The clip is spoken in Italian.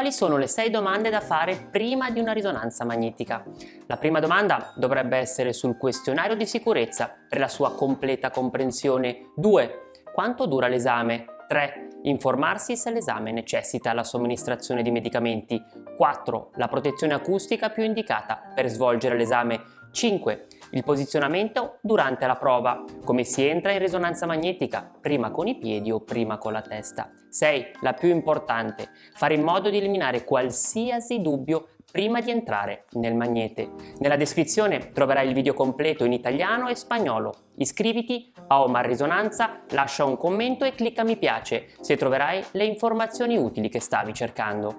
quali sono le 6 domande da fare prima di una risonanza magnetica. La prima domanda dovrebbe essere sul questionario di sicurezza per la sua completa comprensione. 2. Quanto dura l'esame? 3. Informarsi se l'esame necessita la somministrazione di medicamenti. 4. La protezione acustica più indicata per svolgere l'esame. 5. Il posizionamento durante la prova. Come si entra in risonanza magnetica, prima con i piedi o prima con la testa. 6. La più importante. Fare in modo di eliminare qualsiasi dubbio prima di entrare nel magnete. Nella descrizione troverai il video completo in italiano e spagnolo. Iscriviti a Omar Risonanza, lascia un commento e clicca mi piace se troverai le informazioni utili che stavi cercando.